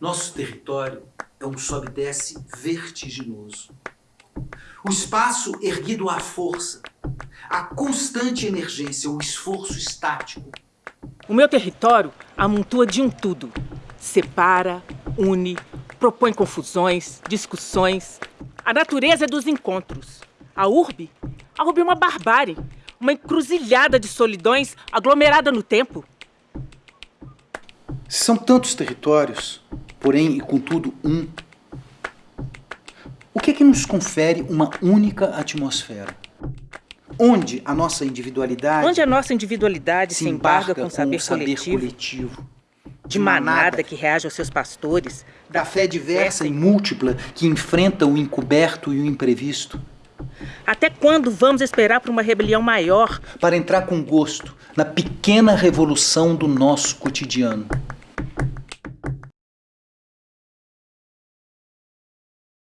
Nosso território é um sobe e desce vertiginoso. O espaço erguido à força, a constante emergência, o esforço estático. O meu território amontoa de um tudo. Separa, une, propõe confusões, discussões. A natureza é dos encontros. A urbe? A urbe é uma barbárie, uma encruzilhada de solidões aglomerada no tempo. São tantos territórios, porém e contudo um. O que é que nos confere uma única atmosfera? Onde a nossa individualidade... Onde a nossa individualidade se, embarga, com o saber, saber coletivo, coletivo, de manada que reage aos seus pastores, da fé diversa e múltipla que enfrenta o encoberto e o imprevisto. Até quando vamos esperar por uma rebelião maior? Para entrar com gosto na pequena revolução do nosso cotidiano.